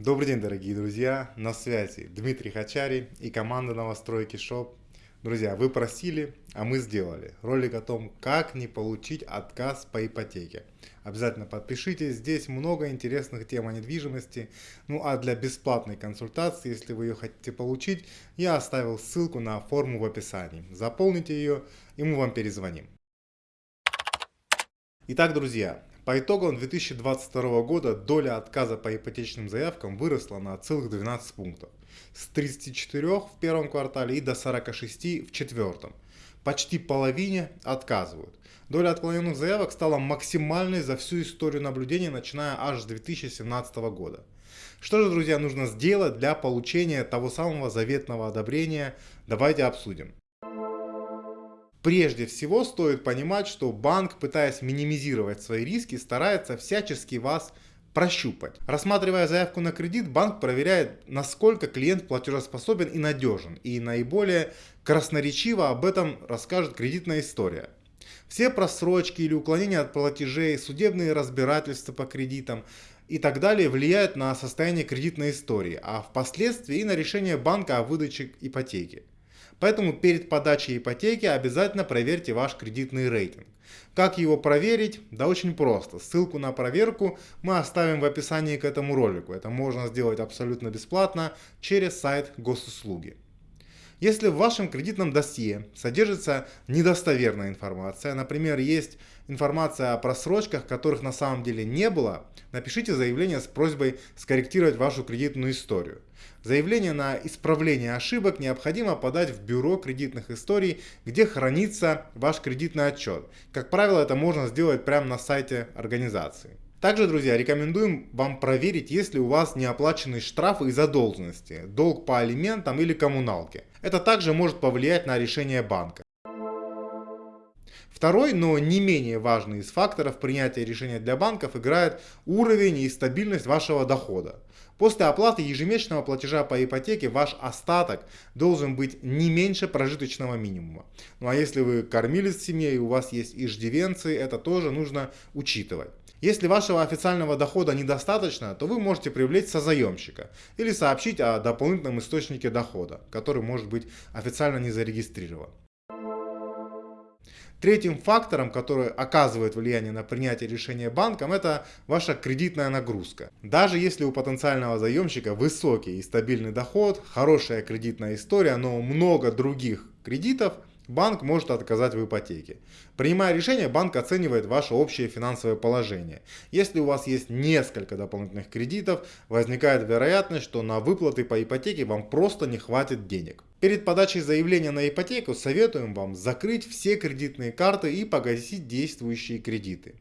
Добрый день, дорогие друзья! На связи Дмитрий Хачари и команда новостройки Shop. Друзья, вы просили, а мы сделали. Ролик о том, как не получить отказ по ипотеке. Обязательно подпишитесь, здесь много интересных тем о недвижимости. Ну а для бесплатной консультации, если вы ее хотите получить, я оставил ссылку на форму в описании. Заполните ее и мы вам перезвоним. Итак, друзья, по итогам 2022 года доля отказа по ипотечным заявкам выросла на целых 12 пунктов. С 34 в первом квартале и до 46 в четвертом. Почти половине отказывают. Доля отклоненных заявок стала максимальной за всю историю наблюдения, начиная аж с 2017 года. Что же, друзья, нужно сделать для получения того самого заветного одобрения? Давайте обсудим. Прежде всего стоит понимать, что банк, пытаясь минимизировать свои риски, старается всячески вас прощупать. Рассматривая заявку на кредит, банк проверяет, насколько клиент платежеспособен и надежен. И наиболее красноречиво об этом расскажет кредитная история. Все просрочки или уклонения от платежей, судебные разбирательства по кредитам и так далее влияют на состояние кредитной истории, а впоследствии и на решение банка о выдаче ипотеки. Поэтому перед подачей ипотеки обязательно проверьте ваш кредитный рейтинг. Как его проверить? Да очень просто. Ссылку на проверку мы оставим в описании к этому ролику. Это можно сделать абсолютно бесплатно через сайт госуслуги. Если в вашем кредитном досье содержится недостоверная информация, например, есть информация о просрочках, которых на самом деле не было, напишите заявление с просьбой скорректировать вашу кредитную историю. Заявление на исправление ошибок необходимо подать в бюро кредитных историй, где хранится ваш кредитный отчет. Как правило, это можно сделать прямо на сайте организации. Также, друзья, рекомендуем вам проверить, есть ли у вас неоплаченные штрафы и задолженности, долг по алиментам или коммуналке. Это также может повлиять на решение банка. Второй, но не менее важный из факторов принятия решения для банков играет уровень и стабильность вашего дохода. После оплаты ежемесячного платежа по ипотеке ваш остаток должен быть не меньше прожиточного минимума. Ну а если вы кормились в семье и у вас есть иждивенцы, это тоже нужно учитывать. Если вашего официального дохода недостаточно, то вы можете привлечь созаемщика или сообщить о дополнительном источнике дохода, который может быть официально не зарегистрирован. Третьим фактором, который оказывает влияние на принятие решения банком, это ваша кредитная нагрузка. Даже если у потенциального заемщика высокий и стабильный доход, хорошая кредитная история, но много других кредитов – банк может отказать в ипотеке. Принимая решение, банк оценивает ваше общее финансовое положение. Если у вас есть несколько дополнительных кредитов, возникает вероятность, что на выплаты по ипотеке вам просто не хватит денег. Перед подачей заявления на ипотеку советуем вам закрыть все кредитные карты и погасить действующие кредиты.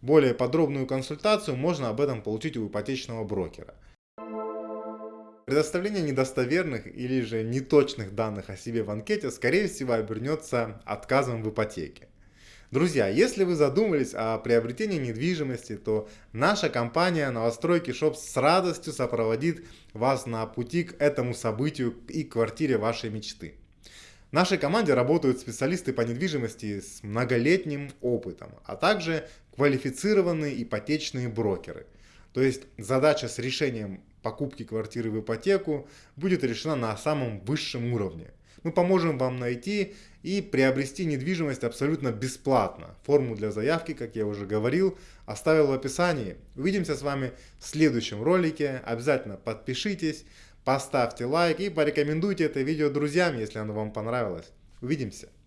Более подробную консультацию можно об этом получить у ипотечного брокера. Предоставление недостоверных или же неточных данных о себе в анкете скорее всего обернется отказом в ипотеке. Друзья, если вы задумались о приобретении недвижимости, то наша компания Новостройки Шоп с радостью сопроводит вас на пути к этому событию и квартире вашей мечты. В нашей команде работают специалисты по недвижимости с многолетним опытом, а также квалифицированные ипотечные брокеры. То есть задача с решением покупки квартиры в ипотеку будет решена на самом высшем уровне. Мы поможем вам найти и приобрести недвижимость абсолютно бесплатно. Форму для заявки, как я уже говорил, оставил в описании. Увидимся с вами в следующем ролике. Обязательно подпишитесь, поставьте лайк и порекомендуйте это видео друзьям, если оно вам понравилось. Увидимся!